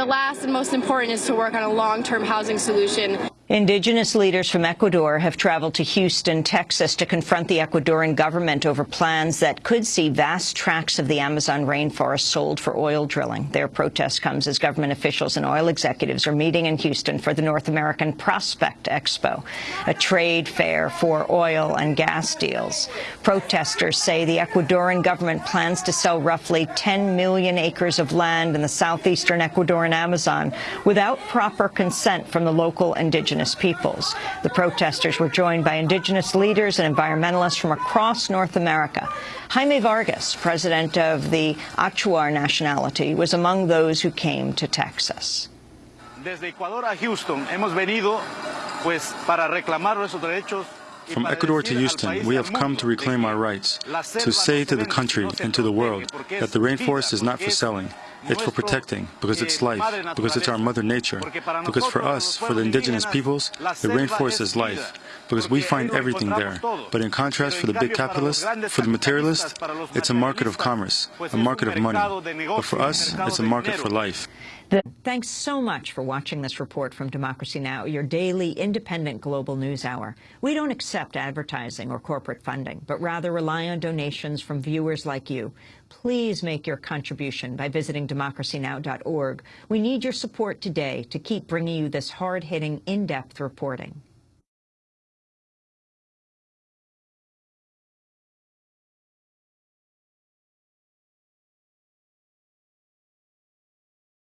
The last and most important is to work on a long-term housing solution. Indigenous leaders from Ecuador have traveled to Houston, Texas to confront the Ecuadorian government over plans that could see vast tracts of the Amazon rainforest sold for oil drilling. Their protest comes as government officials and oil executives are meeting in Houston for the North American Prospect Expo, a trade fair for oil and gas deals. Protesters say the Ecuadorian government plans to sell roughly 10 million acres of land in the southeastern Ecuadorian Amazon without proper consent from the local indigenous indigenous peoples. The protesters were joined by indigenous leaders and environmentalists from across North America. Jaime Vargas, president of the Achuar nationality, was among those who came to Texas. Desde Ecuador a Houston hemos venido pues para reclamar nuestros derechos from Ecuador to Houston, we have come to reclaim our rights, to say to the country and to the world that the rainforest is not for selling, it's for protecting, because it's life, because it's our mother nature, because for us, for the indigenous peoples, the rainforest is life, because we find everything there. But in contrast, for the big capitalists, for the materialists, it's a market of commerce, a market of money. But for us, it's a market for life. Thanks so much for watching this report from Democracy Now!, your daily independent global news hour. We don't accept advertising or corporate funding, but rather rely on donations from viewers like you. Please make your contribution by visiting democracynow.org. We need your support today to keep bringing you this hard-hitting, in-depth reporting.